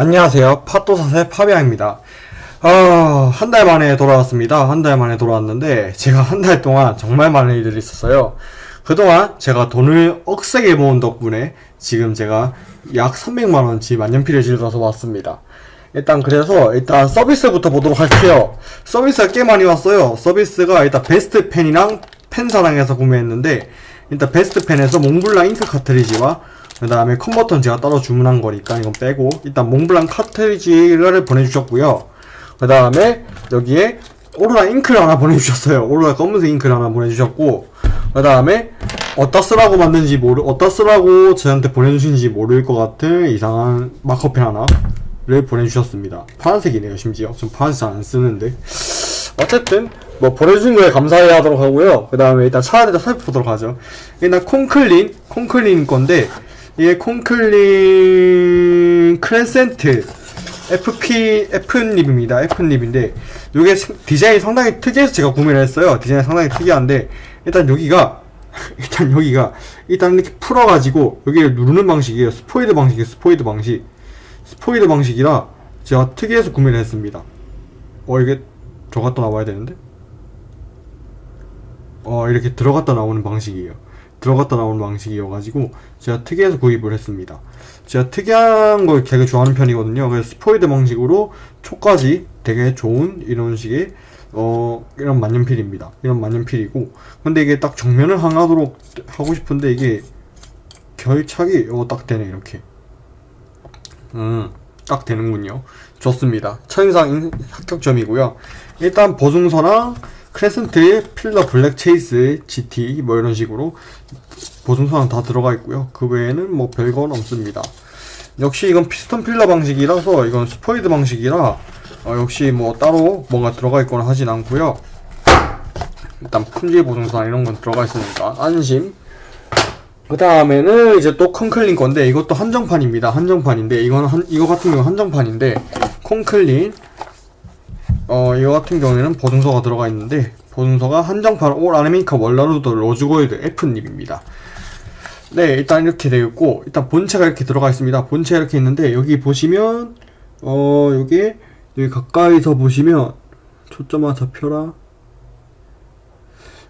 안녕하세요. 팟도사세 파비앙입니다. 아, 한달 만에 돌아왔습니다. 한 달 만에 돌아왔는데, 제가 한 달 동안 정말 많은 일들이 있었어요. 그동안 제가 돈을 억세게 모은 덕분에 지금 제가 약 300만원치 만년필을 질러서 왔습니다. 일단 그래서 일단 서비스부터 보도록 할게요. 서비스가 꽤 많이 왔어요. 서비스가 일단 베스트 펜이랑 펜사랑에서 구매했는데, 일단 베스트 펜에서 몽블랑 잉크 카트리지와 그 다음에 컨버터는 제가 따로 주문한 거니까 이건 빼고 일단 몽블랑 카트리지를 보내주셨고요. 그 다음에 여기에 오로라 잉크를 하나 보내주셨어요. 오로라 검은색 잉크를 하나 보내주셨고 그 다음에 어디다 쓰라고 만든지 모르 어디다 쓰라고 저한테 보내주신지 모를 것 같은 이상한 마커펜 하나를 보내주셨습니다. 파란색이네요 심지어. 전 파란색 잘 안 쓰는데. 어쨌든 뭐 보내주신 거에 감사해 하도록 하고요. 그 다음에 일단 차를 살펴보도록 하죠. 일단 Conklin Conklin 건데 이게 콩클린 크랜센트 FP F닙입니다. F nib인데 이게 디자인이 상당히 특이해서 제가 구매를 했어요. 디자인이 상당히 특이한데 일단 여기가 일단 여기가 일단 이렇게 풀어가지고 여기를 누르는 방식이에요. 스포이드 방식이에요. 스포이드 방식. 스포이드 방식이라 제가 특이해서 구매를 했습니다. 어 이게 들어갔다 나와야 되는데? 어 이렇게 들어갔다 나오는 방식이에요. 들어갔다 나오는 방식이어가지고 제가 특이해서 구입을 했습니다. 제가 특이한 걸 되게 좋아하는 편이거든요. 그래서 스포이드 방식으로 초까지 되게 좋은 이런 식의 어 이런 만년필입니다. 이런 만년필이고 근데 이게 딱 정면을 향하도록 하고 싶은데 이게 결착이 어, 딱 되네 이렇게 음 딱 되는군요. 좋습니다. 천상 합격점이고요. 일단 보증서랑 Crescent, Filler Black Chase, GT 뭐 이런 식으로 보증서랑 다 들어가 있고요. 그 외에는 뭐 별건 없습니다. 역시 이건 piston filler 방식이라서 이건 스포이드 방식이라 어, 역시 뭐 따로 뭔가 들어가 있거나 하진 않고요. 일단 품질 보증서 이런 건 들어가 있으니까 안심. 그 다음에는 이제 또 Conklin 건데 이것도 한정판입니다. 한정판인데 이거는 한, 이거 같은 경우 한정판인데 Conklin 어 이거 같은 경우에는 보증서가 들어가 있는데 보증서가 한정판 올 아르미카 월라루드 로즈골드 F닙입니다. 네 일단 이렇게 되어 있고 일단 본체가 이렇게 들어가 있습니다. 본체가 이렇게 있는데 여기 보시면 어 여기 여기 가까이서 보시면 초점아 잡혀라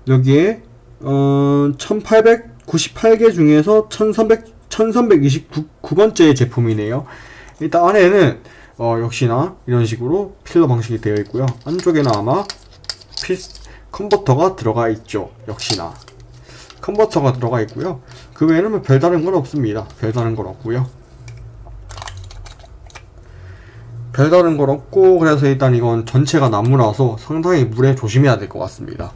여기에 어 1898개 중에서 1300 1329번째 제품이네요. 일단 안에는 어, 역시나 이런 식으로 필러 방식이 되어 있고요. 안쪽에는 아마 피 컨버터가 들어가 있죠. 역시나 컨버터가 들어가 있고요. 그 외에는 뭐 별다른 건 없습니다. 별다른 건 없고요. 별다른 건 없고 그래서 일단 이건 전체가 나무라서 상당히 물에 조심해야 될 것 같습니다.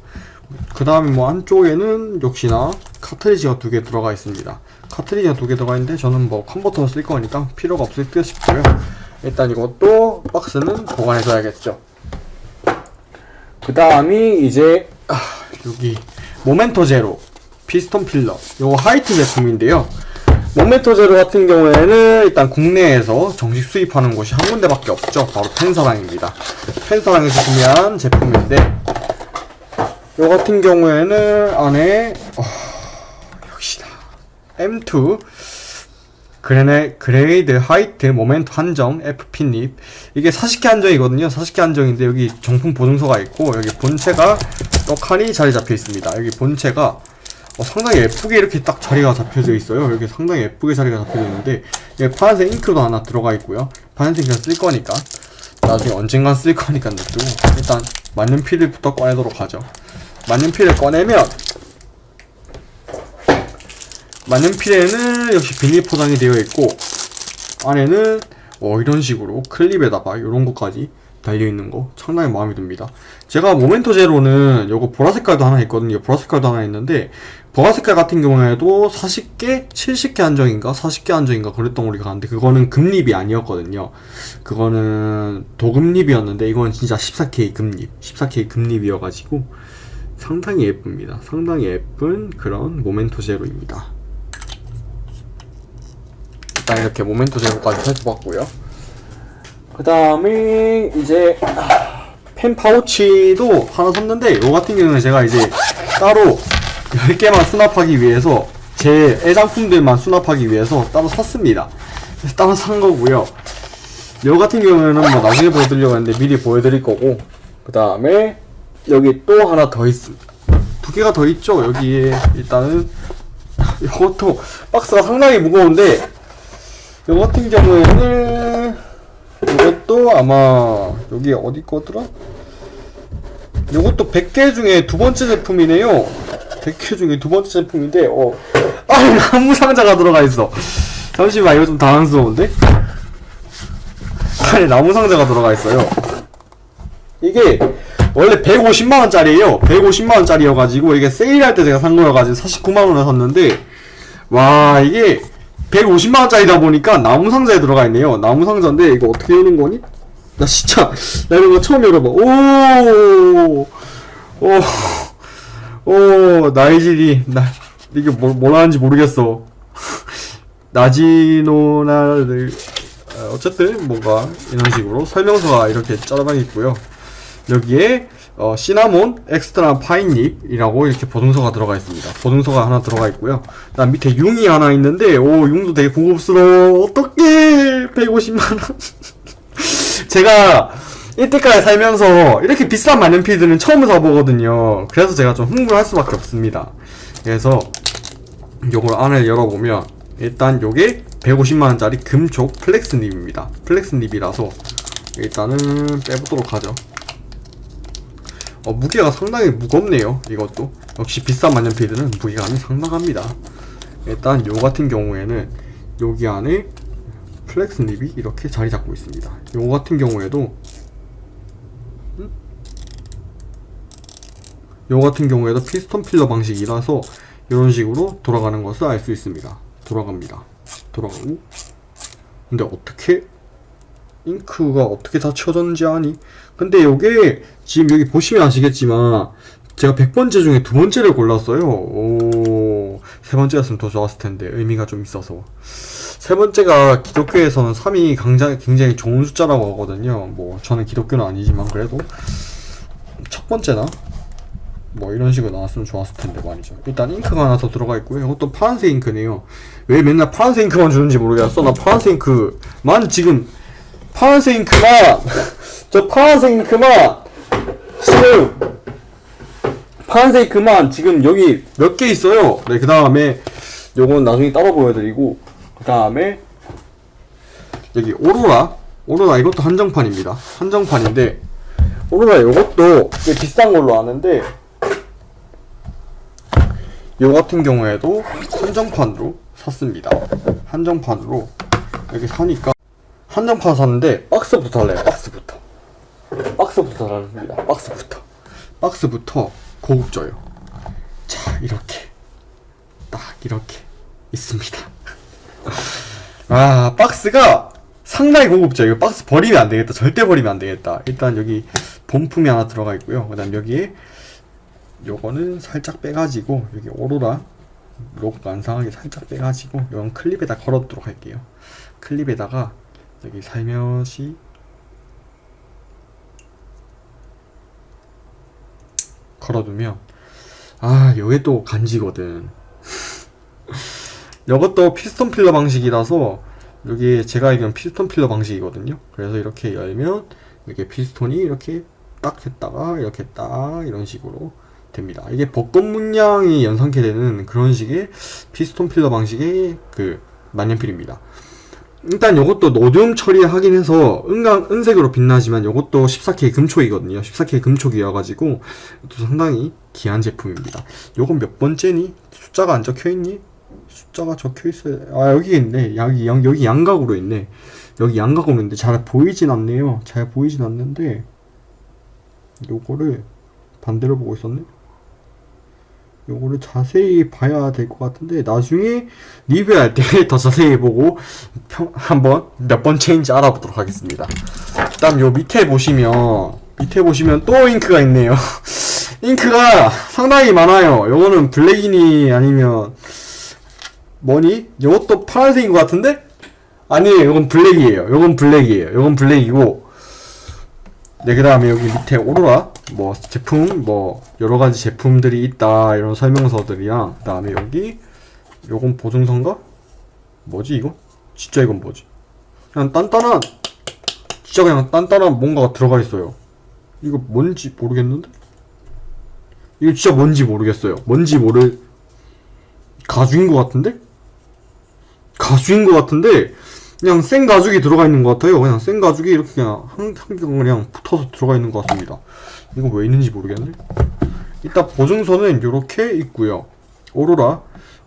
그 다음에 뭐 안쪽에는 역시나 카트리지가 두 개 들어가 있습니다. 카트리지가 두 개 들어가 있는데 저는 뭐 컨버터를 쓸 거니까 필요가 없을 듯 싶고요. 일단 이것도 박스는 보관해줘야겠죠. 그 다음이 이제 아, 여기 Momento Zero piston filler 요거 하이트 제품인데요. Momento Zero 같은 경우에는 일단 국내에서 정식 수입하는 곳이 한 군데밖에 없죠. 바로 펜사랑입니다. 펜사랑에서 구매한 제품인데 요 같은 경우에는 안에 어, 역시나 M2 그레네, 그레이드 하이트 모멘트 한정 FP닙. 이게 40개 한정이거든요. 40개 한정인데 여기 정품 보증서가 있고 여기 본체가 떡하니 자리 잡혀 있습니다. 여기 본체가 어, 상당히 예쁘게 이렇게 딱 자리가 잡혀져 있어요. 여기 상당히 예쁘게 자리가 잡혀져 있는데 여기 파란색 잉크도 하나 들어가 있고요. 파란색 그냥 쓸 거니까. 나중에 언젠간 쓸 거니까 냅두고 일단 만년필부터 꺼내도록 하죠. 만년필을 꺼내면 만년필에는 역시 비닐 포장이 되어 있고 안에는 어, 이런 식으로 클립에다가 이런 것까지 달려있는 거 상당히 마음에 듭니다 제가 모멘토 제로는 요거 보라색깔도 하나 있거든요 보라색깔도 하나 있는데 보라색깔 같은 경우에도 40개? 70개 한정인가? 40개 한정인가 그랬던 우리가 갔는데 그거는 금립이 아니었거든요 그거는 도금립이었는데 이건 진짜 14K 금립 14K 금립이어가지고 상당히 예쁩니다 상당히 예쁜 그런 모멘토 제로입니다 일단 이렇게 모멘토 제로까지 살펴봤고요. 그 다음에 이제 펜 파우치도 하나 샀는데 요 같은 경우는 제가 이제 따로 10개만 수납하기 위해서 제 애장품들만 수납하기 위해서 따로 샀습니다. 그래서 따로 산 거고요. 요 같은 경우에는 뭐 나중에 보여드리려고 했는데 미리 보여드릴 거고 그 다음에 여기 또 하나 더 있습니다. 두 개가 더 있죠 여기에. 일단은 이것도 박스가 상당히 무거운데 요 같은 경우에는 이것도 아마 여기 어디 거더라? 요것도 100개 중에 두 번째 제품이네요. 100개 중에 두 번째 제품인데 어. 아니 나무 상자가 들어가 있어. 잠시만 이거 좀 당황스러운데? 아니 나무 상자가 들어가 있어요. 이게 원래 150만원짜리에요. 150만원짜리여가지고 이게 세일할 때 제가 산 거여가지고 49만원에 샀는데 와 이게 150만원짜리다 보니까 나무 상자에 들어가 있네요. 나무 상자인데 이거 어떻게 여는 거니? 나 진짜 나 이런 거 처음 열어봐. 오오! 오, 나이질이 나 이게 뭐, 뭘 하는지 모르겠어. 나지노나를 어, 어쨌든 뭔가 이런 식으로 설명서가 이렇게 짜라방 있고요. 여기에 어, 시나몬 엑스트라 파인잎이라고 이렇게 보증서가 들어가 있습니다. 보증서가 하나 들어가 있고요. 그다음 밑에 융이 하나 있는데 오 융도 되게 고급스러워. 어떡해 150만 원. 제가 이때까지 살면서 이렇게 비싼 만년필들은 처음 사보거든요. 그래서 제가 좀 흥분할 수밖에 없습니다. 그래서 요걸 안을 열어보면 일단 요게 150만원짜리 금촉 flex nib입니다. flex nib이라서 일단은 빼보도록 하죠. 어, 무게가 상당히 무겁네요. 이것도 역시 비싼 만년필들은 무게감이 상당합니다. 일단 요 같은 경우에는 여기 안에 flex nib이 이렇게 자리 잡고 있습니다. 요 같은 경우에도 음? 요 같은 경우에도 피스톤 필러 방식이라서 이런 식으로 돌아가는 것을 알 수 있습니다. 돌아갑니다. 돌아가고 근데 어떻게 잉크가 어떻게 다 쳐졌는지 아니? 근데 요게 지금 여기 보시면 아시겠지만 제가 100번째 중에 두 번째를 골랐어요. 오, 세 번째였으면 더 좋았을 텐데 의미가 좀 있어서. 세 번째가 기독교에서는 3이 굉장히, 굉장히 좋은 숫자라고 하거든요. 뭐 저는 기독교는 아니지만 그래도 첫 번째나 뭐 이런 식으로 나왔으면 좋았을 텐데 말이죠. 일단 잉크가 하나 더 들어가 있고요. 이것도 파란색 잉크네요. 왜 맨날 파란색 잉크만 주는지 모르겠어. 나 파란색 잉크만 지금 파란색 잉크만 저 파란색 잉크만 지금 파란색 잉크만 지금 여기 몇 개 있어요. 네, 그 다음에 요건 나중에 따로 보여드리고 그 다음에 여기 오로라 오로라 이것도 한정판입니다. 한정판인데 오로라 요것도 꽤 비싼 걸로 아는데 요 같은 경우에도 한정판으로 샀습니다. 한정판으로 이렇게 사니까 한정판 샀는데 박스부터 할래요. 박스부터. 박스부터 달랍니다. 박스부터. 박스부터 고급져요. 자 이렇게 딱 이렇게 있습니다. 아 박스가 상당히 고급져. 이거 박스 버리면 안 되겠다. 절대 버리면 안 되겠다. 일단 여기 본품이 하나 들어가 있고요. 그 다음 여기에 요거는 살짝 빼가지고 여기 오로라 록 완성하게 살짝 빼가지고 이건 클립에다 걸어두도록 할게요. 클립에다가 여기 살며시 걸어두면 아 요게 또 간지거든. 요것도 피스톤 필러 방식이라서 여기 제가 알기로는 피스톤 필러 방식이거든요. 그래서 이렇게 열면 이렇게 피스톤이 이렇게 딱 했다가 이렇게 딱 이런 식으로 됩니다. 이게 벚꽃 문양이 연상케 되는 그런 식의 피스톤 필러 방식의 그 만년필입니다 일단 요것도 로듐 처리하긴 해서 은강, 은색으로 빛나지만 요것도 14K 금촉이거든요. 14K 금촉이어가지고 또 상당히 귀한 제품입니다. 요건 몇 번째니? 숫자가 안 적혀있니? 숫자가 적혀있어요. 아 여기 있네. 여기, 양, 여기 양각으로 있네. 여기 양각으로 있는데 잘 보이진 않네요. 잘 보이진 않는데 요거를 반대로 보고 있었네. 요거를 자세히 봐야 될 것 같은데 나중에 리뷰할 때 더 자세히 보고 평, 한번 몇 번째인지 알아보도록 하겠습니다. 일단 요 밑에 보시면 밑에 보시면 또 잉크가 있네요. 잉크가 상당히 많아요. 요거는 블랙이니 아니면 뭐니? 요것도 파란색인 것 같은데? 아니에요. 요건 블랙이에요. 요건 블랙이에요. 요건 블랙이고 네, 그 다음에 여기 밑에 오로라, 뭐, 제품, 뭐, 여러 가지 제품들이 있다, 이런 설명서들이랑, 그 다음에 여기, 요건 보증서인가? 뭐지, 이거? 진짜 이건 뭐지? 그냥 단단한, 진짜 그냥 단단한 뭔가가 들어가 있어요. 이거 뭔지 모르겠는데? 이거 진짜 뭔지 모르겠어요. 뭔지 모를 가죽인 것 같은데? 가죽인 것 같은데 그냥 생 가죽이 들어가 있는 것 같아요. 그냥 생 가죽이 이렇게 그냥 한, 한겹 그냥 붙어서 들어가 있는 것 같습니다. 이거 왜 있는지 모르겠네. 이따 보증서는 이렇게 있고요. 오로라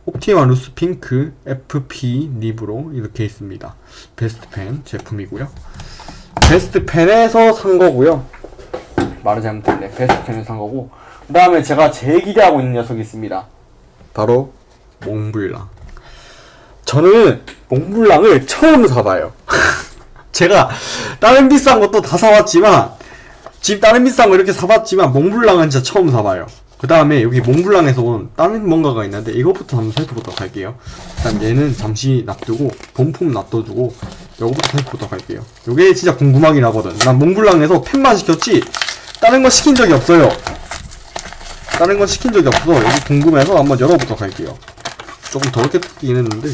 옵티마 루스 핑크 FP nib으로 이렇게 있습니다. 베스트 펜 제품이고요. 베스트 펜에서 산 거고요. 말을 잘못했네. 베스트 펜에서 산 거고. 그 다음에 제가 제일 기대하고 있는 녀석이 있습니다. 바로 몽블랑. 저는 몽블랑을 처음 사봐요. 제가 다른 비싼 것도 다 사봤지만 집 다른 비싼 거 이렇게 사봤지만 몽블랑은 진짜 처음 사봐요. 그 다음에 여기 몽블랑에서 온 다른 뭔가가 있는데 이것부터 한번 살펴보도록 할게요. 일단 얘는 잠시 놔두고 본품 놔둬두고 요거부터 살펴보도록 할게요. 요게 진짜 궁금하긴 하거든. 난 몽블랑에서 펜만 시켰지 다른 거 시킨 적이 없어요. 다른 건 시킨 적이 없어. 여기 궁금해서 한번 열어보도록 할게요. 조금 더럽게 뜯기긴 했는데.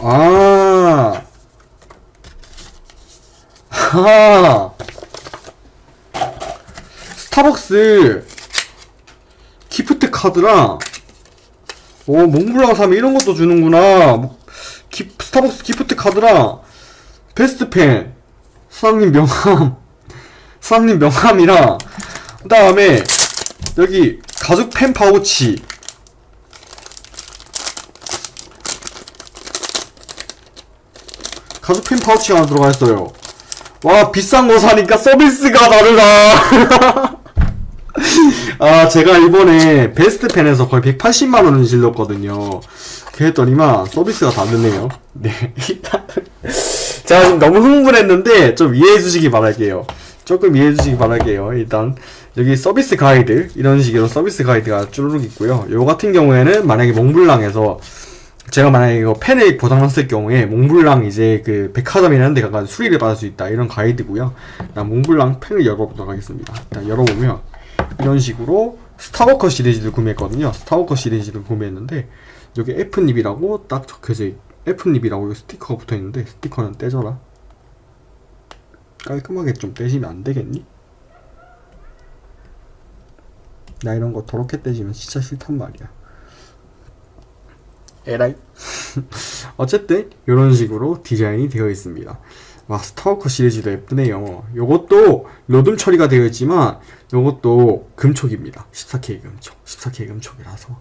아. 아. 스타벅스 기프트 카드랑 오 몽블랑 사면 이런 것도 주는구나. 뭐, 기, 스타벅스 기프트 카드랑 베스트 펜 사장님 명함 사장님 명함이랑 그 다음에 여기 가죽 펜 파우치 가죽 펜 파우치가 하나 들어가 있어요. 와 비싼 거 사니까 서비스가 다르다. 아 제가 이번에 베스트 펜에서 거의 180만원을 질렀거든요. 그랬더니만 서비스가 다르네요. 네. 제가 지금 너무 흥분했는데 좀 이해해 주시기 바랄게요. 조금 이해해 주시기 바랄게요. 일단 여기 서비스 가이드 이런 식으로 서비스 가이드가 쭈루룩 있고요. 요 같은 경우에는 만약에 몽블랑에서 제가 만약에 이거 펜을 고장났을 경우에 몽블랑 이제 그 백화점이라는 데 가서 수리를 받을 수 있다 이런 가이드고요. 일단 몽블랑 펜을 열어보도록 하겠습니다. 일단 열어보면 이런 식으로 스타워커 시리즈를 구매했거든요. 스타워커 시리즈를 구매했는데 여기 F nib이라고 딱 적혀져 있 F nib이라고 스티커가 붙어있는데 스티커는 떼져라. 깔끔하게 좀 떼시면 안 되겠니? 나 이런 거 더럽게 떼지면 진짜 싫단 말이야 에라이 어쨌든 이런 식으로 디자인이 되어 있습니다 와 스타워커 시리즈도 예쁘네요 요것도 로듐 처리가 되어 있지만 요것도 금촉입니다 14K 금촉 14K 금촉이라서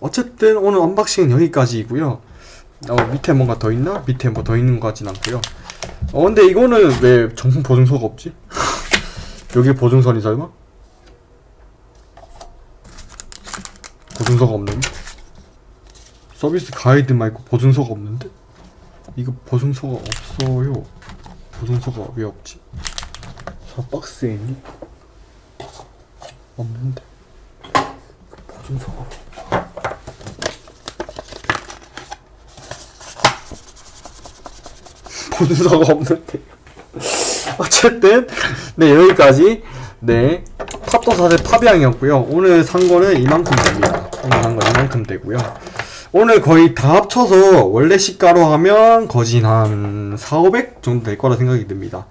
어쨌든 오늘 언박싱은 여기까지이고요 어, 밑에 뭔가 더 있나? 밑에 뭐 더 있는 것 같진 않고요 어 근데 이거는 왜 정품 보증서가 없지? 여기 보증서는 설마? 보증서가 없는데? 서비스 가이드 말고 보증서가 없는데? 이거 보증서가 없어요. 보증서가 왜 없지? 저 박스에 있니? 없는데. 보증서가. 보증서가 없는데. 어쨌든, 네, 여기까지. 네. 탑도사세 파비앙이었고요. 오늘 산 거는 이만큼 됩니다. 오늘 산거 이만큼 되고요. 오늘 거의 다 합쳐서 원래 시가로 하면 거진 한 4, 500 정도 될 거라 생각이 듭니다.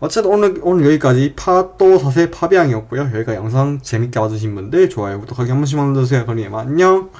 어쨌든 오늘, 오늘 여기까지 파또 사세 파비앙이었고요. 여기가 영상 재밌게 봐주신 분들 좋아요, 구독하기 한 번씩만 눌러주세요. 그럼 안녕!